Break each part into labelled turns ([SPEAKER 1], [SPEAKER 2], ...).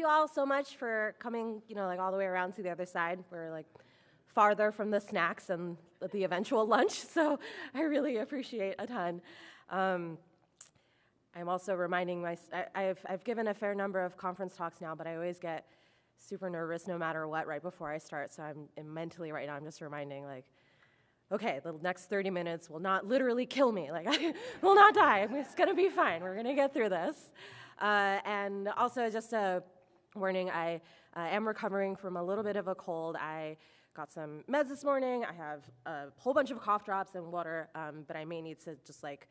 [SPEAKER 1] you all so much for coming, you know, like all the way around to the other side. We're like farther from the snacks and the eventual lunch, so I really appreciate a ton. Um, I'm also reminding my, I, have I've given a fair number of conference talks now, but I always get super nervous no matter what right before I start. So I'm, I'm mentally right now, I'm just reminding, like, okay, the next 30 minutes will not literally kill me. Like, I will not die. It's going to be fine. We're going to get through this. Uh, and also, just a warning I uh, am recovering from a little bit of a cold. I got some meds this morning. I have a whole bunch of cough drops and water, um, but I may need to just like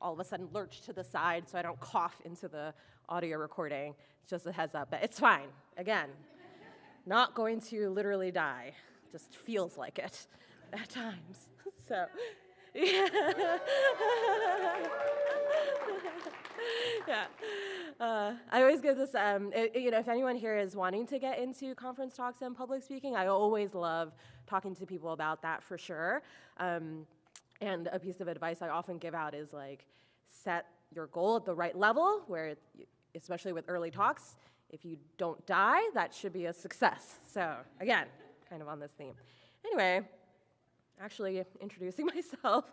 [SPEAKER 1] all of a sudden lurch to the side so I don't cough into the audio recording. It's just a heads up, but it's fine. Again, not going to literally die, just feels like it at times. So, yeah. yeah. Uh, I always give this, um, it, you know, if anyone here is wanting to get into conference talks and public speaking, I always love talking to people about that for sure. Um, and a piece of advice I often give out is like, set your goal at the right level, where, especially with early talks, if you don't die, that should be a success. So, again, kind of on this theme. Anyway, actually introducing myself.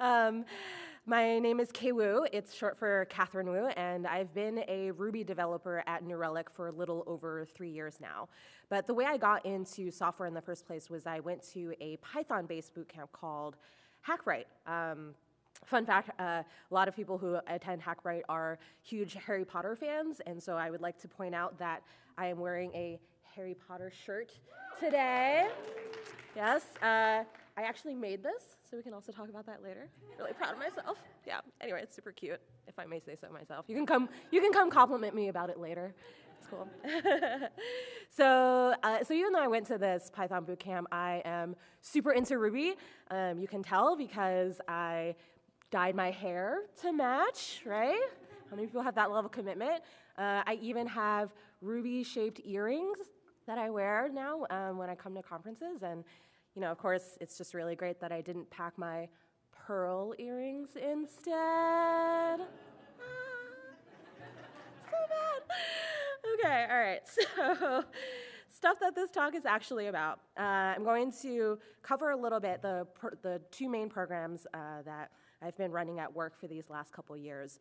[SPEAKER 1] Um, my name is Kay Wu. It's short for Catherine Wu, and I've been a Ruby developer at New Relic for a little over three years now. But the way I got into software in the first place was I went to a Python-based bootcamp called Hackbright. Um, Fun fact, uh, a lot of people who attend Hackbright are huge Harry Potter fans, and so I would like to point out that I am wearing a Harry Potter shirt today. Yes, uh, I actually made this, so we can also talk about that later. Really proud of myself. Yeah. Anyway, it's super cute, if I may say so myself. You can come. You can come compliment me about it later. It's cool. so, uh, so even though I went to this Python bootcamp, I am super into Ruby. Um, you can tell because I dyed my hair to match, right? How many people have that level of commitment? Uh, I even have ruby shaped earrings that I wear now um, when I come to conferences. And, you know, of course, it's just really great that I didn't pack my pearl earrings instead. Ah, so bad. Okay, all right. So, stuff that this talk is actually about. Uh, I'm going to cover a little bit the, the two main programs uh, that I've been running at work for these last couple years.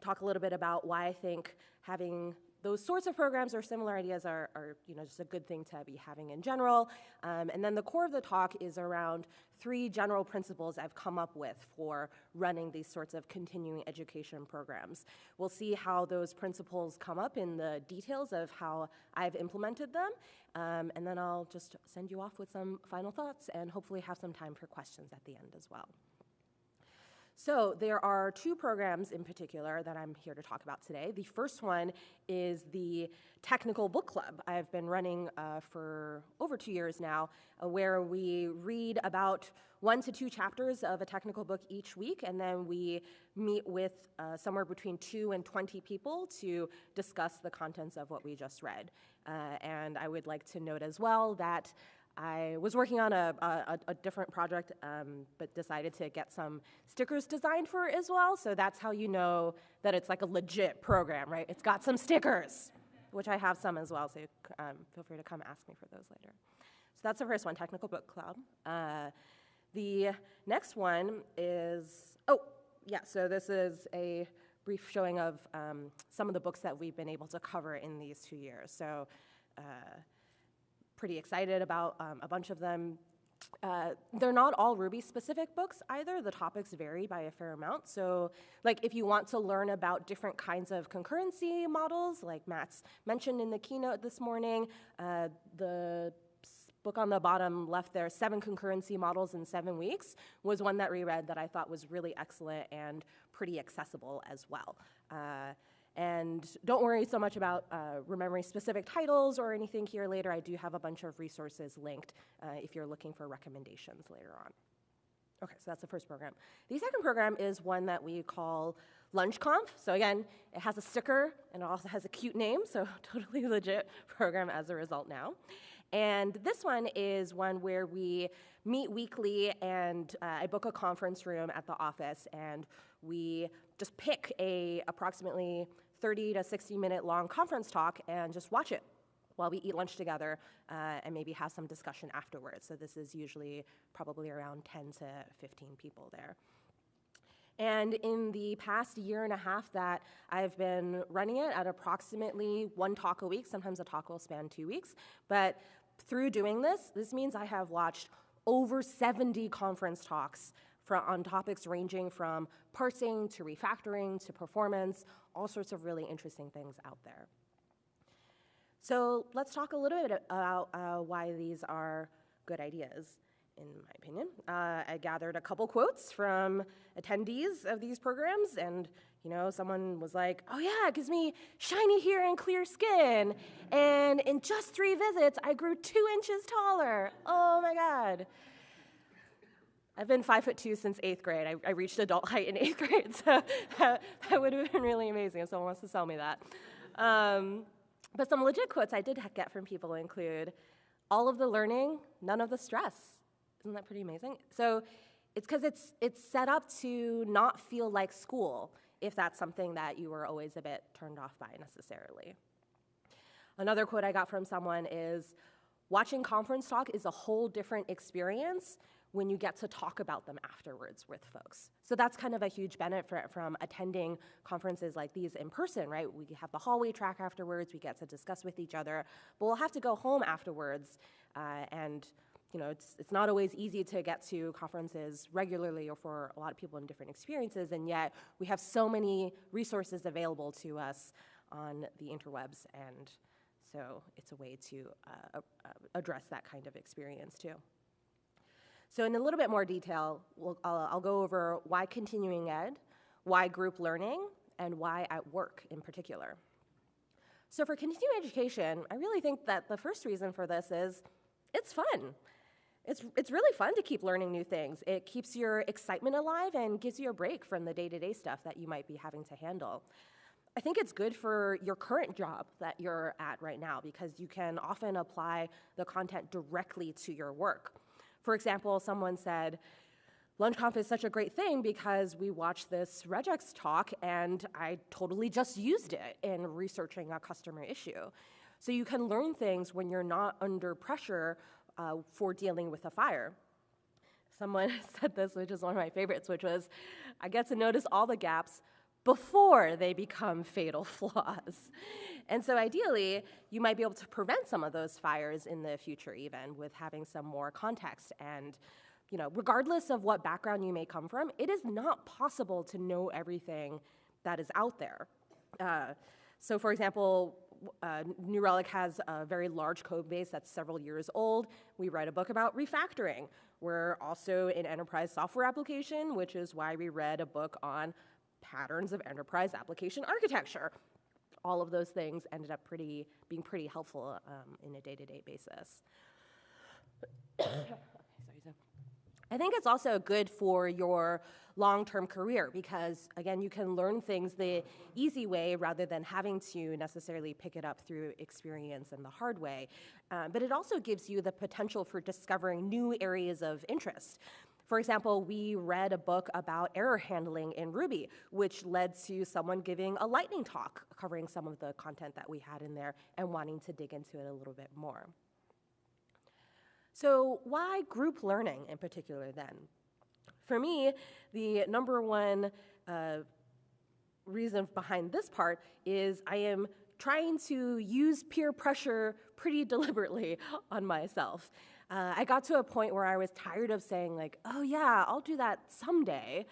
[SPEAKER 1] Talk a little bit about why I think having those sorts of programs or similar ideas are, are, you know, just a good thing to be having in general. Um, and then the core of the talk is around three general principles I've come up with for running these sorts of continuing education programs. We'll see how those principles come up in the details of how I've implemented them. Um, and then I'll just send you off with some final thoughts and hopefully have some time for questions at the end as well. So there are two programs in particular that I'm here to talk about today. The first one is the Technical Book Club. I've been running uh, for over two years now, uh, where we read about one to two chapters of a technical book each week, and then we meet with uh, somewhere between two and 20 people to discuss the contents of what we just read. Uh, and I would like to note as well that I was working on a, a, a different project, um, but decided to get some stickers designed for it as well. So that's how you know that it's like a legit program, right? It's got some stickers, which I have some as well. So um, feel free to come ask me for those later. So that's the first one, Technical Book Club. Uh, the next one is, oh, yeah, so this is a brief showing of um, some of the books that we've been able to cover in these two years. So uh, pretty excited about um, a bunch of them. Uh, they're not all Ruby specific books either. The topics vary by a fair amount. So, like, if you want to learn about different kinds of concurrency models, like Matz mentioned in the keynote this morning, uh, the book on the bottom left there, Seven Concurrency Models in Seven Weeks, was one that reread that I thought was really excellent and pretty accessible as well. Uh, and don't worry so much about uh, remembering specific titles or anything here later. I do have a bunch of resources linked uh, if you're looking for recommendations later on. Okay, so that's the first program. The second program is one that we call LunchConf. So again, it has a sticker and it also has a cute name, so totally legit program as a result now. And this one is one where we meet weekly and uh, I book a conference room at the office and we just pick a approximately 30 to 60 minute long conference talk and just watch it while we eat lunch together uh, and maybe have some discussion afterwards. So this is usually probably around 10 to 15 people there. And in the past year and a half that I've been running it at approximately one talk a week, sometimes a talk will span two weeks, but through doing this, this means I have watched over 70 conference talks on topics ranging from parsing to refactoring to performance, all sorts of really interesting things out there. So let's talk a little bit about uh, why these are good ideas in my opinion. Uh, I gathered a couple quotes from attendees of these programs, and you know, someone was like, "Oh yeah, it gives me shiny hair and clear skin, and in just three visits, I grew two inches taller. Oh my god." I've been five foot two since eighth grade. I, I reached adult height in eighth grade, so that, that, would have been really amazing if someone wants to sell me that. Um, but some legit quotes I did get from people include all of the learning, none of the stress. Isn't that pretty amazing? So it's because it's, it's set up to not feel like school if that's something that you were always a bit turned off by necessarily. Another quote I got from someone is watching conference talk is a whole different experience when you get to talk about them afterwards with folks. So that's kind of a huge benefit from attending conferences like these in person, right? We have the hallway track afterwards, we get to discuss with each other, but we'll have to go home afterwards uh, and you know, it's, it's not always easy to get to conferences regularly or for a lot of people in different experiences, and yet we have so many resources available to us on the interwebs, and so it's a way to uh, uh, address that kind of experience too. So in a little bit more detail, we'll, I'll, I'll go over why continuing ed, why group learning, and why at work in particular. So for continuing education, I really think that the first reason for this is it's fun. It's, it's really fun to keep learning new things. It keeps your excitement alive and gives you a break from the day to day stuff that you might be having to handle. I think it's good for your current job that you're at right now because you can often apply the content directly to your work. For example, someone said, LunchConf is such a great thing because we watched this regex talk and I totally just used it in researching a customer issue. So you can learn things when you're not under pressure uh, for dealing with a fire. Someone said this, which is one of my favorites, which was I get to notice all the gaps before they become fatal flaws. And so ideally, you might be able to prevent some of those fires in the future even with having some more context and you know, regardless of what background you may come from, it is not possible to know everything that is out there. Uh, so for example, uh, New Relic has a very large code base that's several years old. We write a book about refactoring. We're also an enterprise software application, which is why we read a book on patterns of enterprise application architecture. All of those things ended up pretty, being pretty helpful um, in a day-to-day -day basis. I think it's also good for your long-term career because again you can learn things the easy way rather than having to necessarily pick it up through experience and the hard way um, but it also gives you the potential for discovering new areas of interest for example, we read a book about error handling in Ruby, which led to someone giving a lightning talk covering some of the content that we had in there and wanting to dig into it a little bit more. So, why group learning in particular then? For me, the number one uh, reason behind this part is I am trying to use peer pressure pretty deliberately on myself. Uh, I got to a point where I was tired of saying like, "Oh yeah, I'll do that someday,"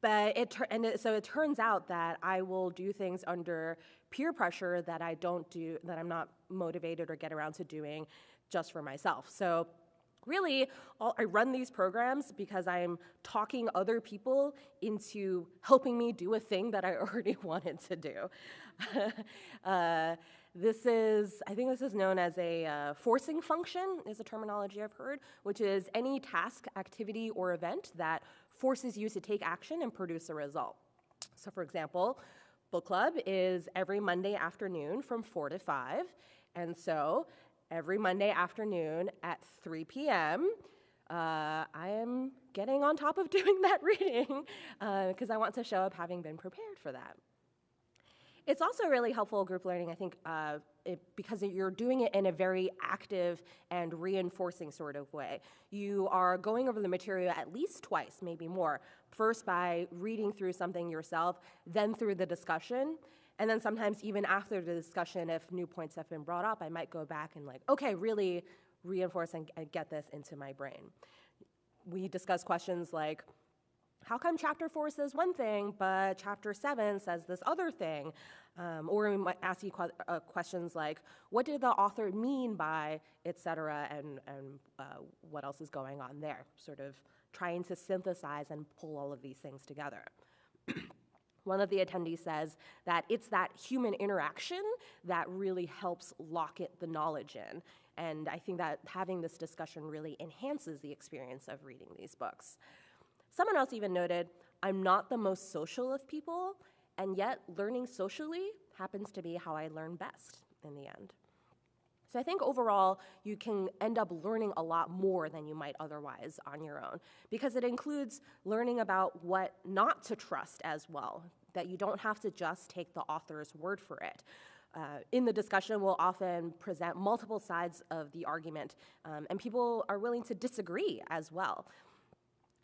[SPEAKER 1] but it and it, so it turns out that I will do things under peer pressure that I don't do that I'm not motivated or get around to doing just for myself. So really, I run these programs because I'm talking other people into helping me do a thing that I already wanted to do. uh, this is, I think this is known as a uh, forcing function, is a terminology I've heard, which is any task, activity, or event that forces you to take action and produce a result. So for example, book club is every Monday afternoon from 4 to 5, and so every Monday afternoon at 3 p.m., uh, I am getting on top of doing that reading because uh, I want to show up having been prepared for that. It's also really helpful group learning, I think, uh, it, because you're doing it in a very active and reinforcing sort of way. You are going over the material at least twice, maybe more. First by reading through something yourself, then through the discussion, and then sometimes even after the discussion, if new points have been brought up, I might go back and like, okay, really reinforce and, and get this into my brain. We discuss questions like, how come chapter four says one thing, but chapter seven says this other thing? Um, or we might ask you que- uh, questions like, what did the author mean by, et cetera, and, and uh, what else is going on there? Sort of trying to synthesize and pull all of these things together. One of the attendees says that it's that human interaction that really helps lock it, the knowledge in. And I think that having this discussion really enhances the experience of reading these books. Someone else even noted, I'm not the most social of people, and yet learning socially happens to be how I learn best in the end. So I think overall, you can end up learning a lot more than you might otherwise on your own, because it includes learning about what not to trust as well, that you don't have to just take the author's word for it. Uh, in the discussion, we'll often present multiple sides of the argument, um, and people are willing to disagree as well.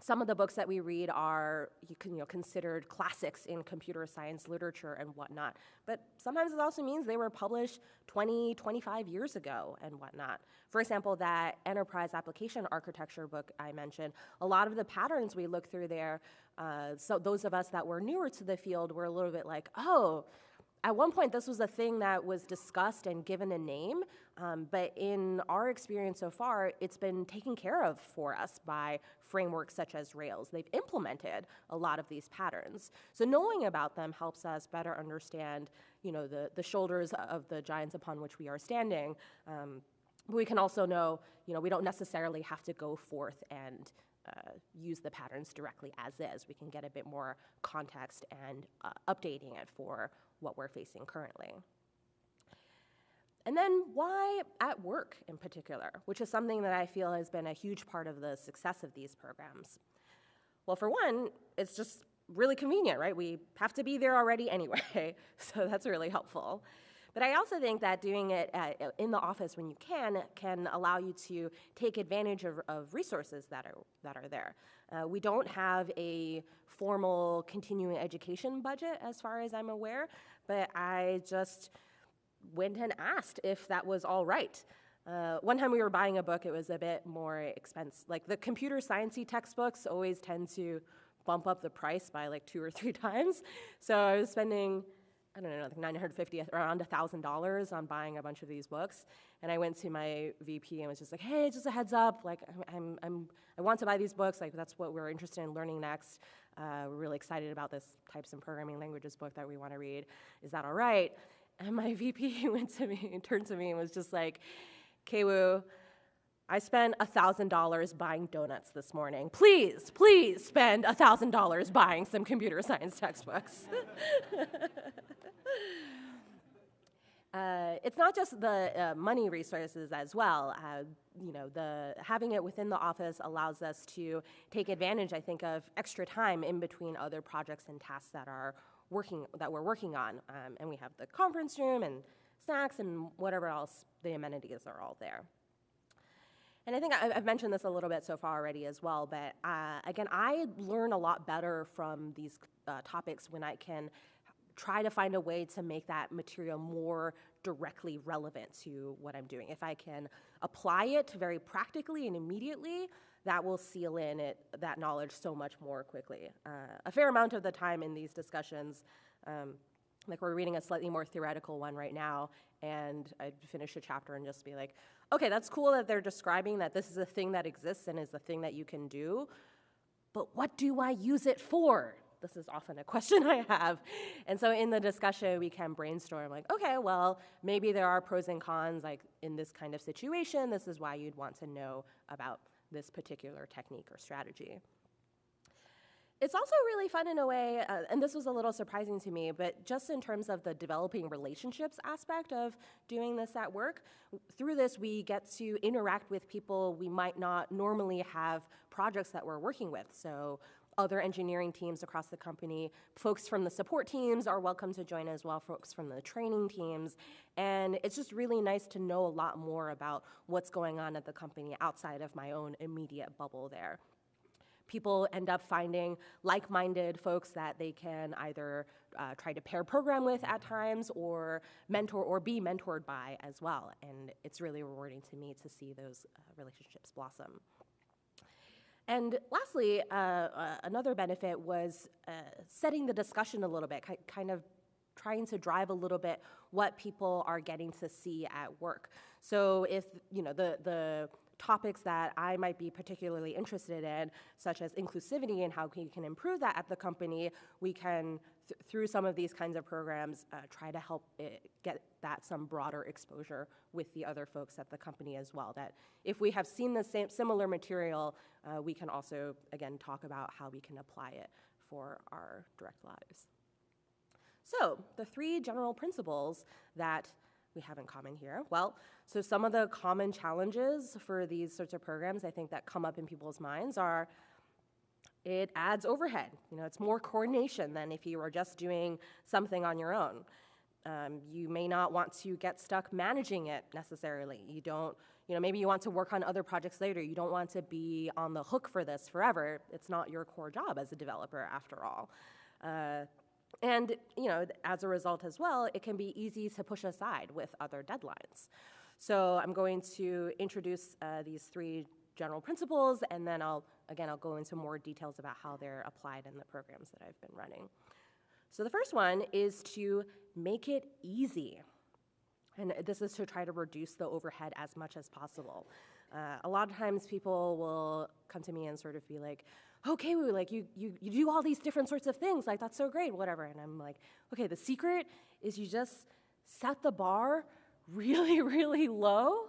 [SPEAKER 1] Some of the books that we read are you, can, you know, considered classics in computer science literature and whatnot. But sometimes it also means they were published 20, 25 years ago and whatnot. For example, that enterprise application architecture book I mentioned, a lot of the patterns we look through there, uh, so those of us that were newer to the field were a little bit like, oh, at one point, this was a thing that was discussed and given a name, um, but in our experience so far, it's been taken care of for us by frameworks such as Rails. They've implemented a lot of these patterns. So knowing about them helps us better understand, you know, the, the shoulders of the giants upon which we are standing. Um, but we can also know, you know, we don't necessarily have to go forth and uh, use the patterns directly as is. We can get a bit more context and uh, updating it for what we're facing currently. And then why at work in particular, which is something that I feel has been a huge part of the success of these programs. Well, for one, it's just really convenient, right? We have to be there already anyway, so that's really helpful. But I also think that doing it at, in the office when you can can allow you to take advantage of, of resources that are, that are there. Uh, we don't have a formal continuing education budget as far as I'm aware, but I just went and asked if that was all right. Uh, one time we were buying a book, it was a bit more expensive. Like the computer sciencey textbooks always tend to bump up the price by like two or three times. So I was spending, I don't know, like 950, around $1,000 on buying a bunch of these books. And I went to my VP and was just like, hey, just a heads up, like I'm, I'm, I want to buy these books, like that's what we're interested in learning next. Uh, we're really excited about this types and programming languages book that we want to read. Is that all right? And my VP went to me and turned to me and was just like, Kay Wu, I spent $1,000 buying donuts this morning. Please, please spend $1,000 buying some computer science textbooks. uh, it's not just the uh, money resources as well. Uh, you know, the having it within the office allows us to take advantage, I think, of extra time in between other projects and tasks that are working that we're working on. Um, and we have the conference room and snacks and whatever else the amenities are all there. And I think I've mentioned this a little bit so far already as well, but uh, again, I learn a lot better from these uh, topics when I can try to find a way to make that material more directly relevant to what I'm doing. If I can apply it very practically and immediately, that will seal in it, that knowledge so much more quickly. Uh, a fair amount of the time in these discussions, um, like we're reading a slightly more theoretical one right now, and I'd finish a chapter and just be like, okay, that's cool that they're describing that this is a thing that exists and is a thing that you can do, but what do I use it for? This is often a question I have. And so in the discussion, we can brainstorm like, okay, well, maybe there are pros and cons, like in this kind of situation, this is why you'd want to know about this particular technique or strategy. It's also really fun in a way, uh, and this was a little surprising to me, but just in terms of the developing relationships aspect of doing this at work, through this we get to interact with people we might not normally have projects that we're working with. So other engineering teams across the company. Folks from the support teams are welcome to join as well, folks from the training teams. And it's just really nice to know a lot more about what's going on at the company outside of my own immediate bubble there. People end up finding like minded folks that they can either uh, try to pair program with at times or mentor or be mentored by as well. And it's really rewarding to me to see those uh, relationships blossom. And lastly, uh, uh, another benefit was uh, setting the discussion a little bit, ki- kind of trying to drive a little bit what people are getting to see at work. So if you know the the topics that I might be particularly interested in, such as inclusivity and how we can improve that at the company, we can, th- through some of these kinds of programs, uh, try to help get that some broader exposure with the other folks at the company as well. That if we have seen the same similar material, uh, we can also, again, talk about how we can apply it for our direct lives. So, the three general principles that we have in common here? Well, so some of the common challenges for these sorts of programs I think that come up in people's minds are it adds overhead. You know, it's more coordination than if you were just doing something on your own. Um, you may not want to get stuck managing it necessarily. You don't, you know, maybe you want to work on other projects later. You don't want to be on the hook for this forever. It's not your core job as a developer, after all. Uh, and you know, as a result as well, it can be easy to push aside with other deadlines. So I'm going to introduce uh, these three general principles, and then I'll again I'll go into more details about how they're applied in the programs that I've been running. So the first one is to make it easy. And this is to try to reduce the overhead as much as possible. Uh, a lot of times people will come to me and sort of be like, okay, we like you, you, you do all these different sorts of things, like that's so great, whatever. And I'm like, okay, the secret is you just set the bar really, really low,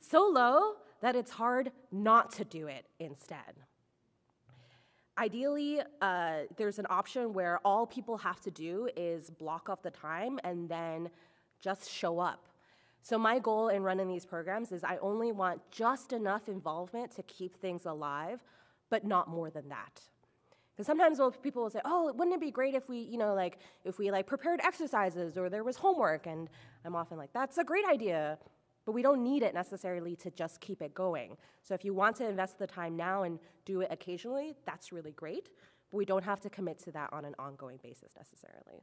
[SPEAKER 1] so low that it's hard not to do it instead. Ideally, uh, there's an option where all people have to do is block off the time and then just show up. So, my goal in running these programs is I only want just enough involvement to keep things alive but not more than that. Because sometimes people will say, "Oh, wouldn't it be great if we, you know, like if we like prepared exercises or there was homework?" And I'm often like, "That's a great idea, but we don't need it necessarily to just keep it going. So if you want to invest the time now and do it occasionally, that's really great, but we don't have to commit to that on an ongoing basis necessarily."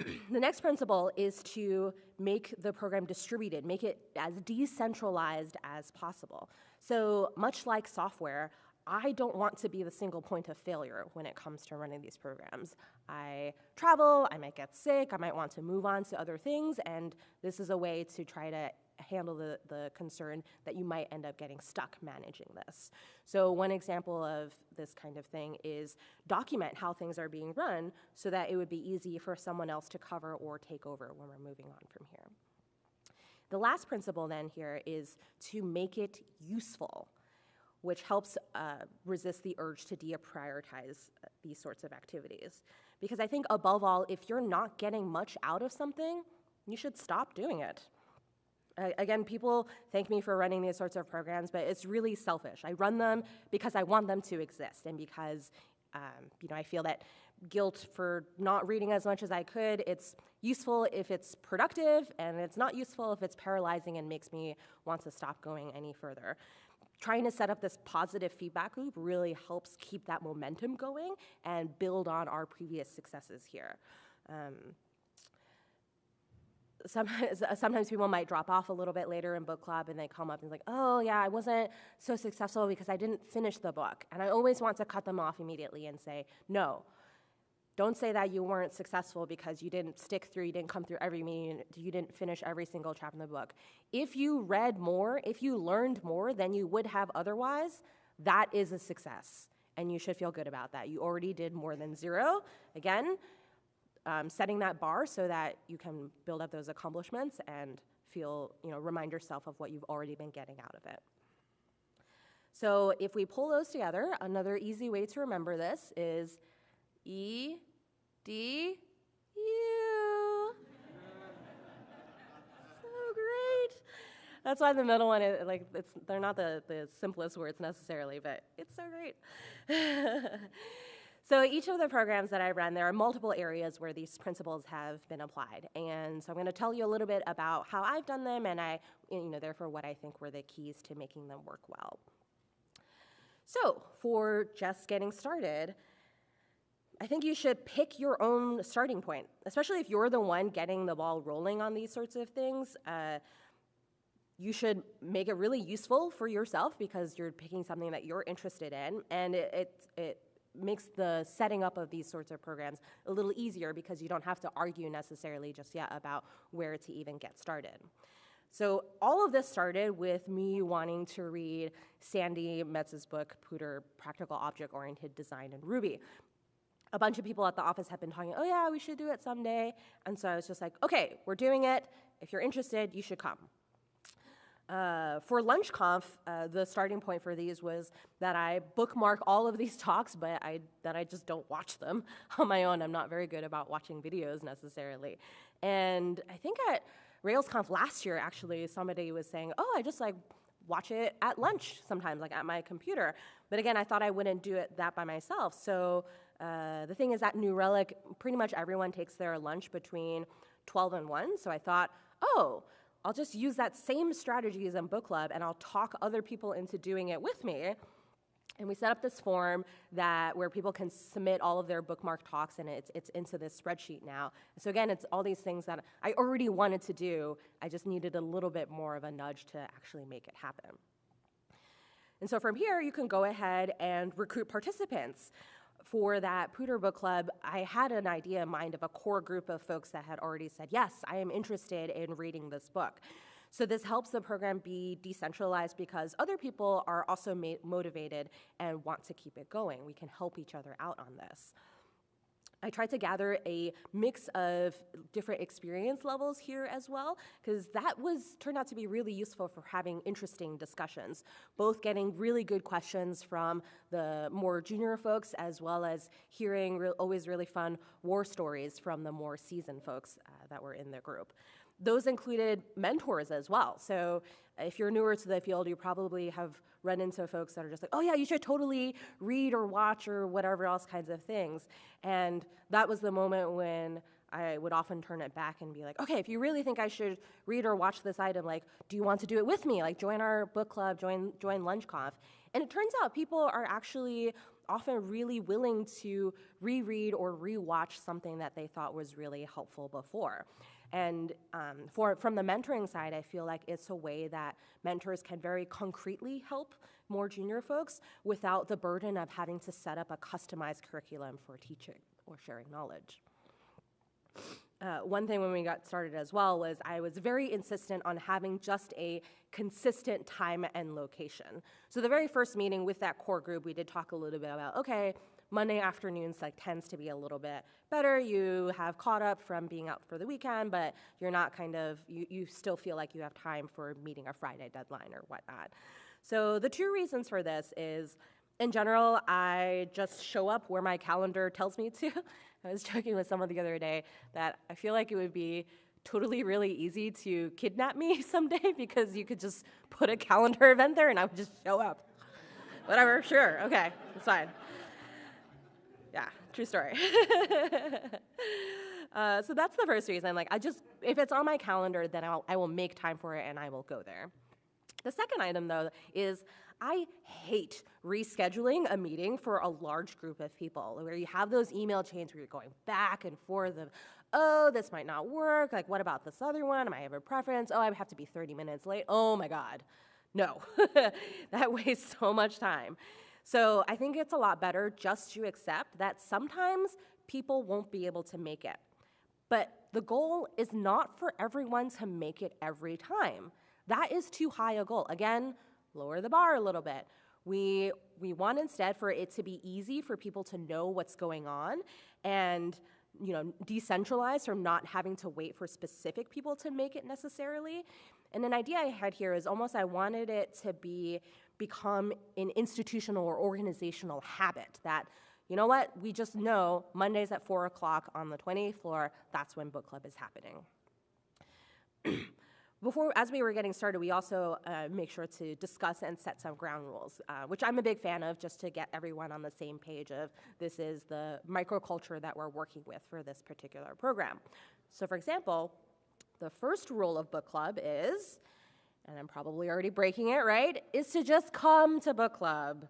[SPEAKER 1] the next principle is to make the program distributed, make it as decentralized as possible. So, much like software, I don't want to be the single point of failure when it comes to running these programs. I travel, I might get sick, I might want to move on to other things, and this is a way to try to handle the, the concern that you might end up getting stuck managing this. So, one example of this kind of thing is document how things are being run so that it would be easy for someone else to cover or take over when we're moving on from here. The last principle then here is to make it useful, which helps uh, resist the urge to deprioritize uh, these sorts of activities. Because I think above all, if you're not getting much out of something, you should stop doing it. Uh, again, people thank me for running these sorts of programs, but it's really selfish. I run them because I want them to exist and because um, you know, I feel that guilt for not reading as much as I could. It's useful if it's productive, and it's not useful if it's paralyzing and makes me want to stop going any further. Trying to set up this positive feedback loop really helps keep that momentum going and build on our previous successes here. Um, sometimes, sometimes people might drop off a little bit later in book club and they come up and like, oh yeah, I wasn't so successful because I didn't finish the book. And I always want to cut them off immediately and say, no, don't say that you weren't successful because you didn't stick through, you didn't come through every meeting, you didn't finish every single chapter in the book. If you read more, if you learned more than you would have otherwise, that is a success. And you should feel good about that. You already did more than zero. Again, um, setting that bar so that you can build up those accomplishments and feel, you know, remind yourself of what you've already been getting out of it. So if we pull those together, another easy way to remember this is E, D, U. so great. That's why the middle one, is, like, it's, they're not the, the simplest words necessarily, but it's so great. so each of the programs that I run, there are multiple areas where these principles have been applied. And so I'm going to tell you a little bit about how I've done them and I, you know, therefore what I think were the keys to making them work well. So for just getting started, I think you should pick your own starting point, especially if you're the one getting the ball rolling on these sorts of things. Uh, you should make it really useful for yourself because you're picking something that you're interested in, and it, it, it makes the setting up of these sorts of programs a little easier because you don't have to argue necessarily just yet about where to even get started. So all of this started with me wanting to read Sandi Metz's book, POODR, Practical Object-Oriented Design in Ruby a bunch of people at the office have been talking, oh yeah, we should do it someday. And so I was just like, okay, we're doing it. If you're interested, you should come. Uh, for LunchConf, uh, the starting point for these was that I bookmark all of these talks, but I, that I just don't watch them on my own. I'm not very good about watching videos necessarily. And I think at RailsConf last year, actually, somebody was saying, oh, I just like watch it at lunch sometimes, like at my computer. But again, I thought I wouldn't do it that by myself. So uh, the thing is that New Relic, pretty much everyone takes their lunch between 12 and 1, so I thought, oh, I'll just use that same strategies in book club and I'll talk other people into doing it with me. And we set up this form that where people can submit all of their bookmark talks and it's, it's into this spreadsheet now. So again, it's all these things that I already wanted to do. I just needed a little bit more of a nudge to actually make it happen. And so from here, you can go ahead and recruit participants for that POODR Book Club, I had an idea in mind of a core group of folks that had already said, yes, I am interested in reading this book. So this helps the program be decentralized because other people are also motivated and want to keep it going. We can help each other out on this. I tried to gather a mix of different experience levels here as well, because that was turned out to be really useful for having interesting discussions, both getting really good questions from the more junior folks, as well as hearing re always really fun war stories from the more seasoned folks uh, that were in the group. Those included mentors as well. So uh, if you're newer to the field, you probably have run into folks that are just like, oh yeah, you should totally read or watch or whatever else kinds of things. And that was the moment when I would often turn it back and be like, okay, if you really think I should read or watch this item, like, do you want to do it with me? Like, join our book club, join, join LunchConf. And it turns out people are actually often really willing to reread or rewatch something that they thought was really helpful before. And um, for, from the mentoring side, I feel like it's a way that mentors can very concretely help more junior folks without the burden of having to set up a customized curriculum for teaching or sharing knowledge. Uh, one thing when we got started as well was I was very insistent on having just a consistent time and location. So the very first meeting with that core group, we did talk a little bit about, okay, Monday afternoons like tends to be a little bit better. You have caught up from being out for the weekend, but you're not kind of, you, you still feel like you have time for meeting a Friday deadline or whatnot. So the two reasons for this is, in general, I just show up where my calendar tells me to. I was joking with someone the other day that I feel like it would be totally really easy to kidnap me someday because you could just put a calendar event there and I would just show up. Whatever, sure, okay, it's fine. True story. uh, so that's the first reason. Like, I just, if it's on my calendar, then I'll, I will make time for it and I will go there. The second item, though, is I hate rescheduling a meeting for a large group of people where you have those email chains where you're going back and forth of, oh, this might not work. Like, what about this other one? Am I have a preference. Oh, I have to be 30 minutes late. Oh my God. No, that wastes so much time. So I think it's a lot better just to accept that sometimes people won't be able to make it. But the goal is not for everyone to make it every time. That is too high a goal. Again, lower the bar a little bit. We, we want instead for it to be easy for people to know what's going on and you know, decentralized from not having to wait for specific people to make it necessarily. And an idea I had here is almost I wanted it to be become an institutional or organizational habit that, you know what, we just know Mondays at 4 o'clock on the 28th floor, that's when book club is happening. before, as we were getting started, we also uh, make sure to discuss and set some ground rules, uh, which I'm a big fan of, just to get everyone on the same page of this is the microculture that we're working with for this particular program. So, for example, the first rule of book club is, and I'm probably already breaking it, right, is to just come to book club.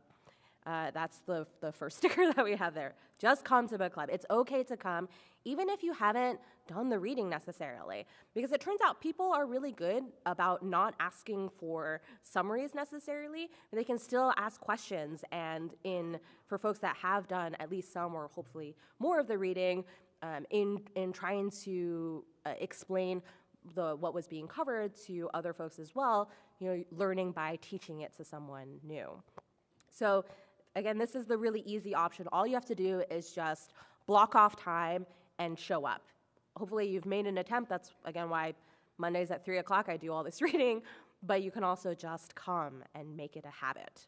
[SPEAKER 1] Uh, that's the, the first sticker that we have there. Just come to book club. It's okay to come, even if you haven't done the reading necessarily. Because it turns out people are really good about not asking for summaries necessarily. They can still ask questions. And in for folks that have done at least some or hopefully more of the reading, um, in, in trying to uh, explain the, what was being covered to other folks as well, you know, learning by teaching it to someone new. So again, this is the really easy option. All you have to do is just block off time and show up. Hopefully you've made an attempt. That's, again, why Mondays at 3 o'clock I do all this reading, but you can also just come and make it a habit.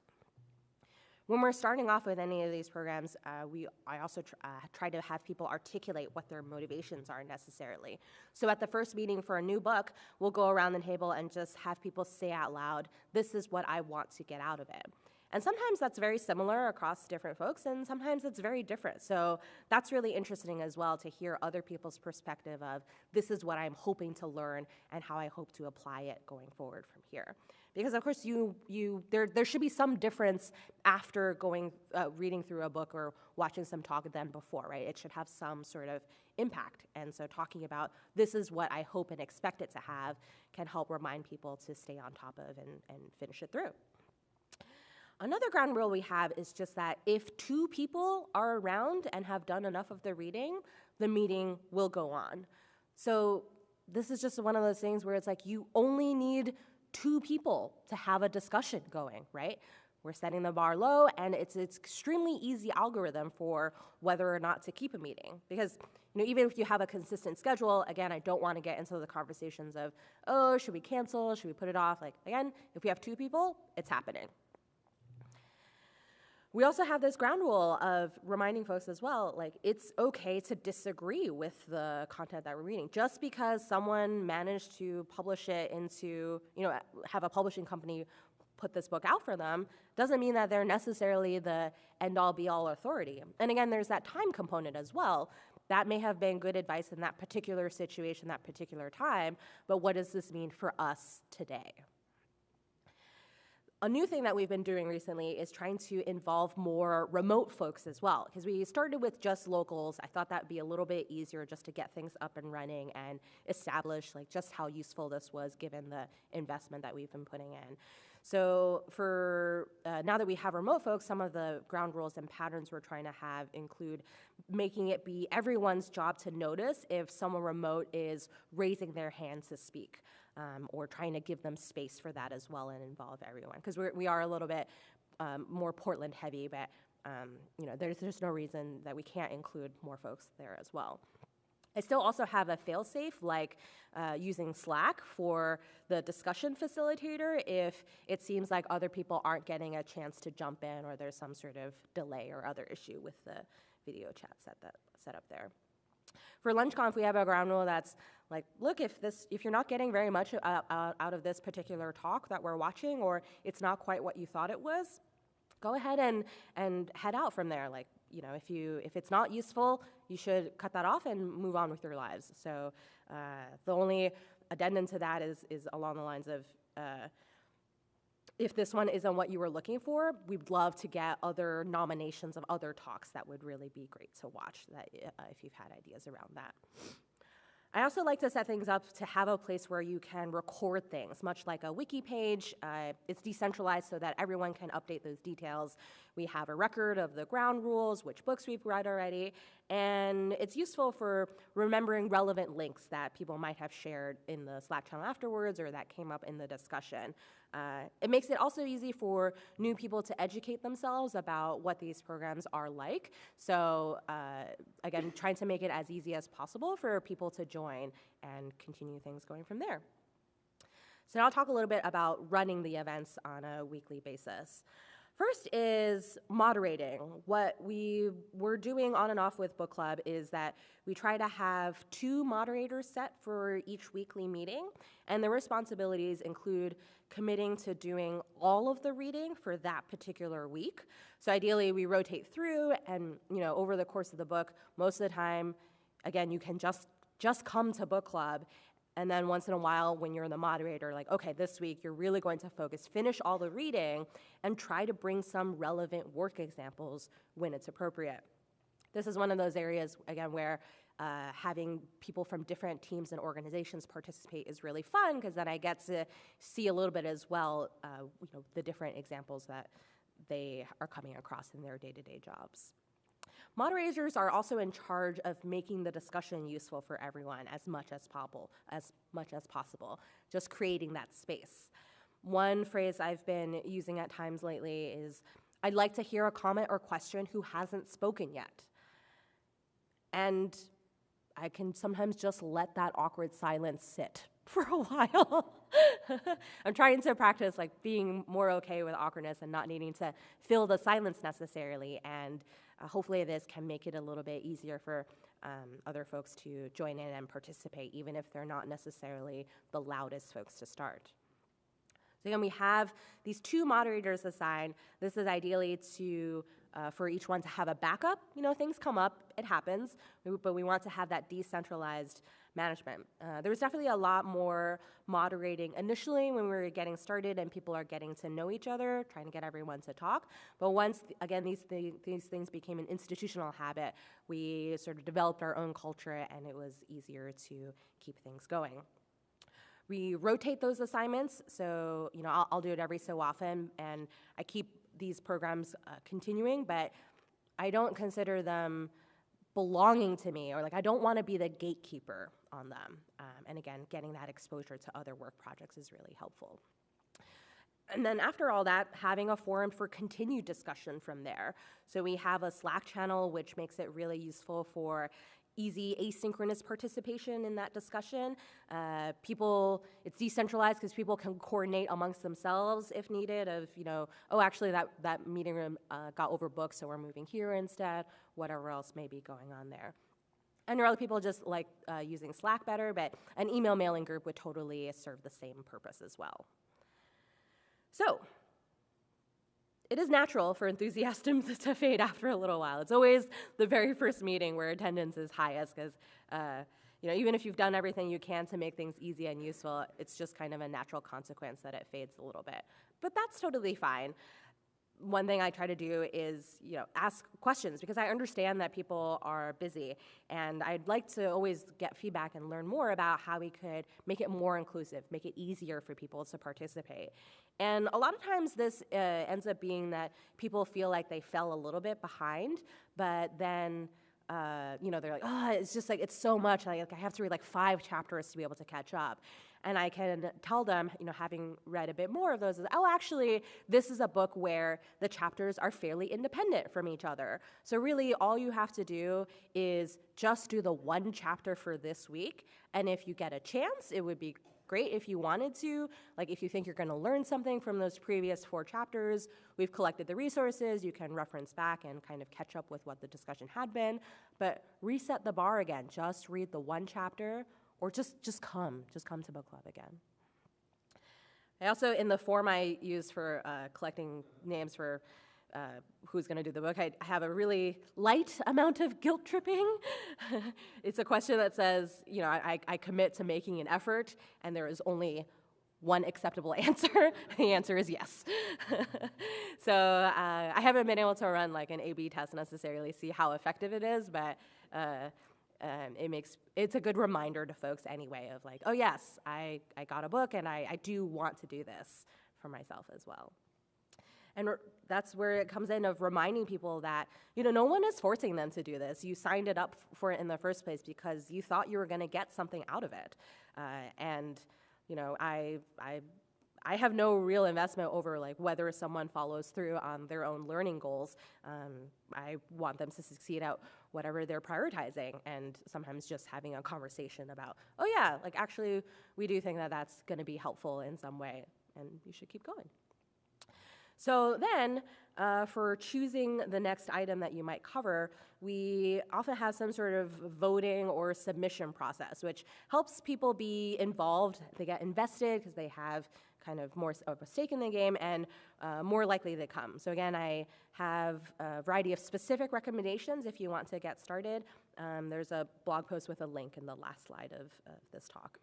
[SPEAKER 1] When we're starting off with any of these programs, uh, we, I also tr- uh, try to have people articulate what their motivations are necessarily. So at the first meeting for a new book, we'll go around the table and just have people say out loud, this is what I want to get out of it. And sometimes that's very similar across different folks, and sometimes it's very different. So that's really interesting as well to hear other people's perspective of this is what I'm hoping to learn and how I hope to apply it going forward from here. Because of course, you you there there should be some difference after going uh, reading through a book or watching some talk than before, right? It should have some sort of impact. And so talking about this is what I hope and expect it to have can help remind people to stay on top of and, and finish it through. Another ground rule we have is just that if two people are around and have done enough of the reading, the meeting will go on. So this is just one of those things where it's like you only need two people to have a discussion going, right? We're setting the bar low, and it's it's extremely easy algorithm for whether or not to keep a meeting. Because you know, even if you have a consistent schedule, again, I don't want to get into the conversations of, oh, should we cancel? Should we put it off? Like again, if we have two people, it's happening. We also have this ground rule of reminding folks as well, like it's okay to disagree with the content that we're reading. Just because someone managed to publish it into, you know, have a publishing company put this book out for them, doesn't mean that they're necessarily the end all be all authority. And again, there's that time component as well. That may have been good advice in that particular situation, that particular time, but what does this mean for us today? A new thing that we've been doing recently is trying to involve more remote folks as well. Because we started with just locals. I thought that'd be a little bit easier just to get things up and running and establish like just how useful this was given the investment that we've been putting in. So for uh, now that we have remote folks, some of the ground rules and patterns we're trying to have include making it be everyone's job to notice if someone remote is raising their hand to speak um, or trying to give them space for that as well and involve everyone. Because we are a little bit um, more Portland heavy, but um, you know, there's just no reason that we can't include more folks there as well. I still also have a failsafe, like uh, using Slack for the discussion facilitator if it seems like other people aren't getting a chance to jump in or there's some sort of delay or other issue with the video chat set, that, set up there. For LunchConf, we have a ground rule that's like, look, if this, if you're not getting very much uh, uh, out of this particular talk that we're watching, or it's not quite what you thought it was, go ahead and and head out from there. Like, you know, if you if it's not useful, you should cut that off and move on with your lives. So uh, the only addendum to that is is along the lines of. Uh, if this one isn't what you were looking for, we'd love to get other nominations of other talks that would really be great to watch that, uh, if you've had ideas around that. I also like to set things up to have a place where you can record things, much like a wiki page. Uh, it's decentralized so that everyone can update those details. We have a record of the ground rules, which books we've read already, and it's useful for remembering relevant links that people might have shared in the Slack channel afterwards or that came up in the discussion. Uh, it makes it also easy for new people to educate themselves about what these programs are like. So uh, again, trying to make it as easy as possible for people to join and continue things going from there. So now I'll talk a little bit about running the events on a weekly basis. First is moderating. What we were doing on and off with book club is that we try to have two moderators set for each weekly meeting, and the responsibilities include committing to doing all of the reading for that particular week. So ideally, we rotate through, and you know, over the course of the book, most of the time, again, you can just just come to book club and then once in a while, when you're the moderator, like, okay, this week you're really going to focus, finish all the reading, and try to bring some relevant work examples when it's appropriate. This is one of those areas, again, where uh, having people from different teams and organizations participate is really fun because then I get to see a little bit as well, uh, you know, the different examples that they are coming across in their day-to-day -day jobs. Moderators are also in charge of making the discussion useful for everyone as much as possible, as much as possible, just creating that space. One phrase I've been using at times lately is, I'd like to hear a comment or question who hasn't spoken yet. And I can sometimes just let that awkward silence sit for a while. I'm trying to practice like being more okay with awkwardness and not needing to fill the silence necessarily and uh, hopefully this can make it a little bit easier for um, other folks to join in and participate, even if they're not necessarily the loudest folks to start. So again, we have these two moderators assigned. This is ideally to uh, for each one to have a backup. You know, things come up, it happens, but we want to have that decentralized management. Uh, there was definitely a lot more moderating initially when we were getting started and people are getting to know each other, trying to get everyone to talk. But once, th again, these, th these things became an institutional habit, we sort of developed our own culture and it was easier to keep things going. We rotate those assignments, so you know I'll, I'll do it every so often, and I keep these programs uh, continuing, but I don't consider them belonging to me or like I don't want to be the gatekeeper on them. Um, and again, getting that exposure to other work projects is really helpful. And then after all that, having a forum for continued discussion from there. So we have a Slack channel, which makes it really useful for easy asynchronous participation in that discussion. Uh, people, it's decentralized because people can coordinate amongst themselves if needed of, you know, oh, actually that, that meeting room uh, got overbooked, so we're moving here instead, whatever else may be going on there. And there are other people just like uh, using Slack better, but an email mailing group would totally serve the same purpose as well. So, it is natural for enthusiasm to fade after a little while. It's always the very first meeting where attendance is highest because, uh, you know, even if you've done everything you can to make things easy and useful, it's just kind of a natural consequence that it fades a little bit. But that's totally fine one thing I try to do is, you know, ask questions because I understand that people are busy, and I'd like to always get feedback and learn more about how we could make it more inclusive, make it easier for people to participate. And a lot of times, this uh, ends up being that people feel like they fell a little bit behind, but then. Uh, you know, they're like, oh, it's just like, it's so much. Like, I have to read like five chapters to be able to catch up and I can tell them, you know, having read a bit more of those, is, oh, actually, this is a book where the chapters are fairly independent from each other. So really, all you have to do is just do the one chapter for this week, and if you get a chance, it would be great if you wanted to. Like if you think you're going to learn something from those previous four chapters, we've collected the resources, you can reference back and kind of catch up with what the discussion had been. But reset the bar again. Just read the one chapter, or just, just come, just come to book club again. I also, in the form I use for uh, collecting names for uh, who's going to do the book, I have a really light amount of guilt tripping. it's a question that says, you know, I, I commit to making an effort, and there is only one acceptable answer. the answer is yes. so uh, I haven't been able to run like an A/B test necessarily, see how effective it is, but uh, um, it makes it's a good reminder to folks anyway of like, oh yes, I, I got a book and I, I do want to do this for myself as well. And that's where it comes in of reminding people that, you know, no one is forcing them to do this. You signed it up for it in the first place because you thought you were going to get something out of it. Uh, and, you know, I, I I have no real investment over like whether someone follows through on their own learning goals. Um, I want them to succeed at whatever they're prioritizing, and sometimes just having a conversation about, oh yeah, like actually we do think that that's going to be helpful in some way, and you should keep going. So then, uh, for choosing the next item that you might cover, we often have some sort of voting or submission process, which helps people be involved. They get invested because they have kind of more of a stake in the game and uh, more likely to come. So again, I have a variety of specific recommendations if you want to get started. Um, there's a blog post with a link in the last slide of, of this talk.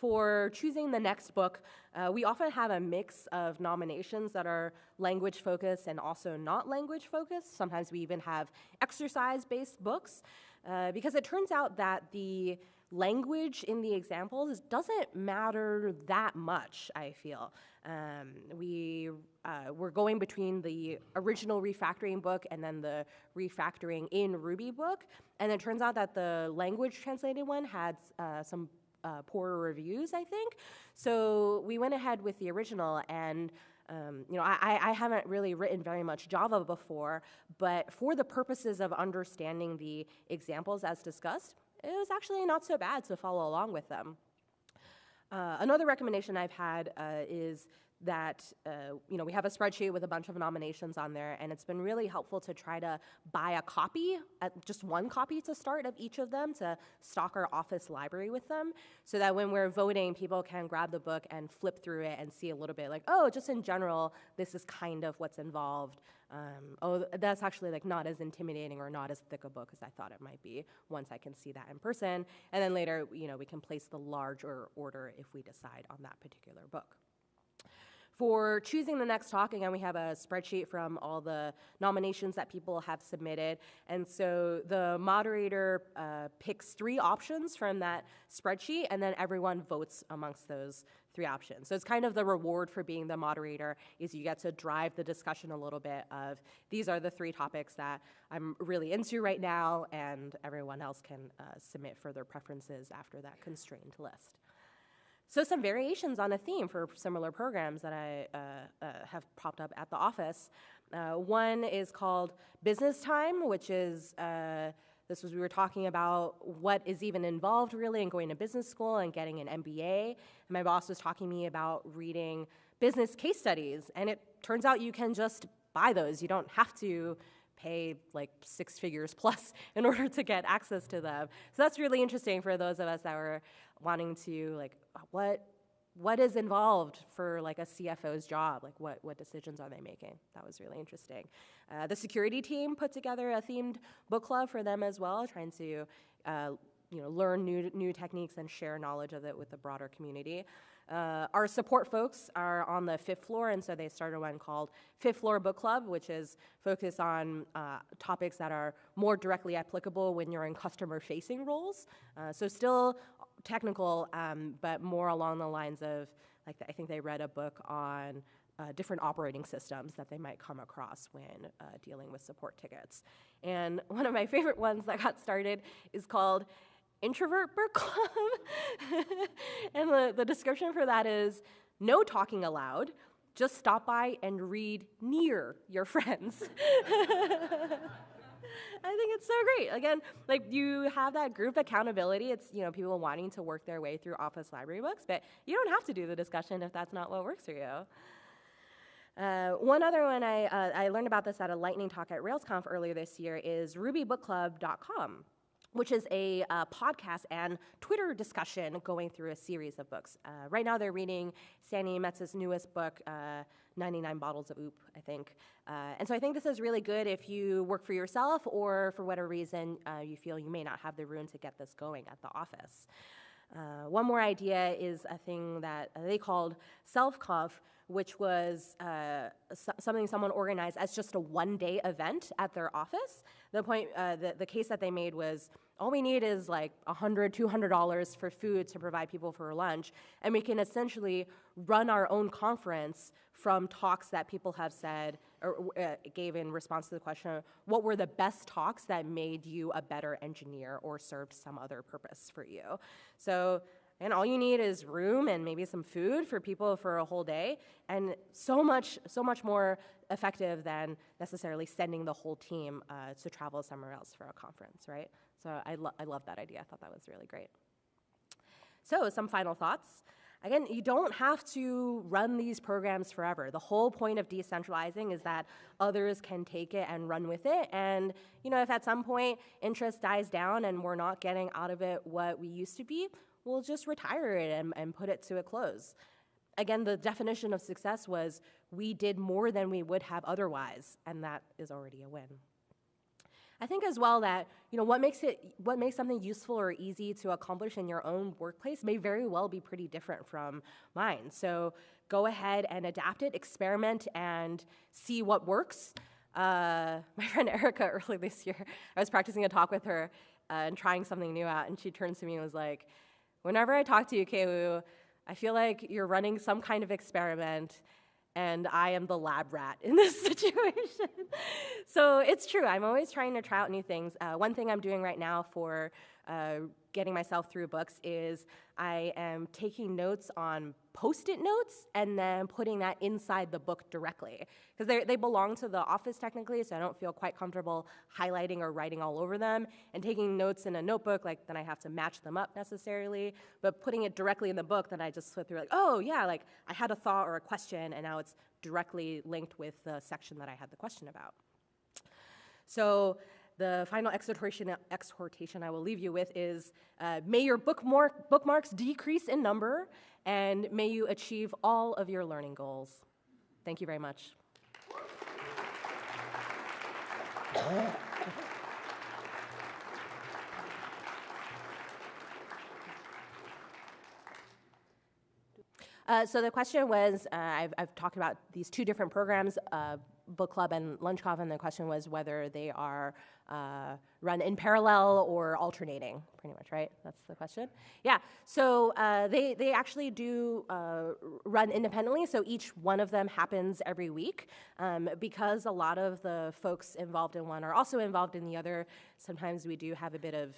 [SPEAKER 1] For choosing the next book, uh, we often have a mix of nominations that are language focused and also not language focused. Sometimes we even have exercise based books uh, because it turns out that the language in the examples doesn't matter that much, I feel. Um, we, uh, we're going between the original refactoring book and then the refactoring in Ruby book, and it turns out that the language translated one had uh, some uh, poorer reviews, I think. So we went ahead with the original and um, you know, I, I, haven't really written very much Java before, but for the purposes of understanding the examples as discussed, it was actually not so bad to follow along with them. Uh, another recommendation I've had uh, is that uh, you know we have a spreadsheet with a bunch of nominations on there and it's been really helpful to try to buy a copy uh, just one copy to start of each of them to stock our office library with them so that when we're voting people can grab the book and flip through it and see a little bit like oh just in general this is kind of what's involved. Um, oh that's actually like not as intimidating or not as thick a book as i thought it might be once i can see that in person and then later you know we can place the larger order if we decide on that particular book for choosing the next talk, again, we have a spreadsheet from all the nominations that people have submitted. And so the moderator uh, picks three options from that spreadsheet, and then everyone votes amongst those three options. So it's kind of the reward for being the moderator is you get to drive the discussion a little bit of these are the three topics that I'm really into right now, and everyone else can uh, submit further preferences after that constrained list. So some variations on a theme for similar programs that I uh, uh, have popped up at the office. Uh, one is called Business Time, which is uh, this was we were talking about what is even involved really in going to business school and getting an MBA. And my boss was talking to me about reading business case studies, and it turns out you can just buy those. You don't have to pay like six figures plus in order to get access to them. So that's really interesting for those of us that were wanting to like what what is involved for like a CFO's job? Like what, what decisions are they making? That was really interesting. Uh, the security team put together a themed book club for them as well, trying to uh, you know, learn new, new techniques and share knowledge of it with the broader community. Uh, our support folks are on the fifth floor, and so they started one called Fifth Floor Book Club, which is focused on uh, topics that are more directly applicable when you're in customer facing roles. Uh, so, still technical, um, but more along the lines of, like, I think they read a book on uh, different operating systems that they might come across when uh, dealing with support tickets. And one of my favorite ones that got started is called Introvert Book Club. and the, the description for that is no talking aloud, just stop by and read near your friends. I think it's so great. Again, like you have that group accountability. It's you know people wanting to work their way through Office library books, but you don't have to do the discussion if that's not what works for you. Uh, one other one I, uh, I learned about this at a lightning talk at RailsConf earlier this year is RubyBookClub.com which is a uh, podcast and Twitter discussion going through a series of books. Uh, right now, they're reading Sandi Metz's newest book, uh, 99 Bottles of OOP, I think. Uh, and so I think this is really good if you work for yourself or for whatever reason uh, you feel you may not have the room to get this going at the office. Uh, one more idea is a thing that they called self-conf, which was uh, so- something someone organized as just a one-day event at their office. The point, uh, the, the case that they made was all we need is like $100, $200 for food to provide people for lunch, and we can essentially run our own conference from talks that people have said or uh, gave in response to the question what were the best talks that made you a better engineer or served some other purpose for you. So and all you need is room and maybe some food for people for a whole day and so much so much more effective than necessarily sending the whole team uh, to travel somewhere else for a conference right so I, lo- I love that idea. I thought that was really great. So, some final thoughts. Again, you don't have to run these programs forever. The whole point of decentralizing is that others can take it and run with it. And you know, if at some point interest dies down and we're not getting out of it what we used to be, we'll just retire it and, and put it to a close. Again, the definition of success was we did more than we would have otherwise, and that is already a win. I think as well that you know what makes it what makes something useful or easy to accomplish in your own workplace may very well be pretty different from mine. So go ahead and adapt it, experiment, and see what works. Uh, my friend Erica early this year, I was practicing a talk with her uh, and trying something new out, and she turns to me and was like, "Whenever I talk to you, Kay Wu, I feel like you're running some kind of experiment." And I am the lab rat in this situation. so it's true, I'm always trying to try out new things. Uh, one thing I'm doing right now for uh, getting myself through books is I am taking notes on post-it notes and then putting that inside the book directly. Because they belong to the office technically so I don't feel quite comfortable highlighting or writing all over them. And taking notes in a notebook like then I have to match them up necessarily. But putting it directly in the book then I just flip through like oh yeah like I had a thought or a question and now it's directly linked with the section that I had the question about. So the final exhortation, exhortation I will leave you with is uh, may your bookmark, bookmarks decrease in number and may you achieve all of your learning goals. Thank you very much. Uh, so the question was, uh, I've, I've, talked about these two different programs, uh, book club and lunch coffee, and the question was whether they are uh, run in parallel or alternating, pretty much, right? That's the question. Yeah, so uh, they, they actually do uh, run independently, so each one of them happens every week. Um, because a lot of the folks involved in one are also involved in the other, sometimes we do have a bit of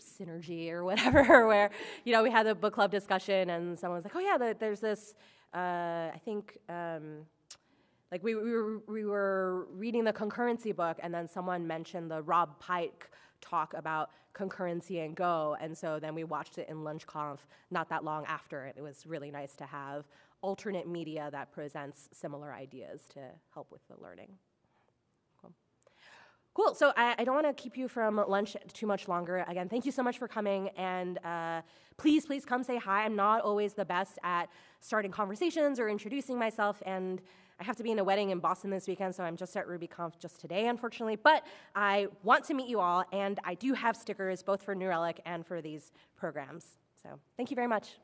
[SPEAKER 1] synergy or whatever, where, you know, we had a book club discussion and someone was like, oh yeah, there's this, uh, I think, um, like we, we, were, we were reading the concurrency book, and then someone mentioned the Rob Pike talk about concurrency and Go, and so then we watched it in LunchConf not that long after. It was really nice to have alternate media that presents similar ideas to help with the learning. Cool. Cool. So I, I don't want to keep you from lunch too much longer. Again, thank you so much for coming, and uh, please, please come say hi. I'm not always the best at starting conversations or introducing myself, and I have to be in a wedding in Boston this weekend, so I'm just at RubyConf just today, unfortunately. But I want to meet you all, and I do have stickers both for New Relic and for these programs. So thank you very much.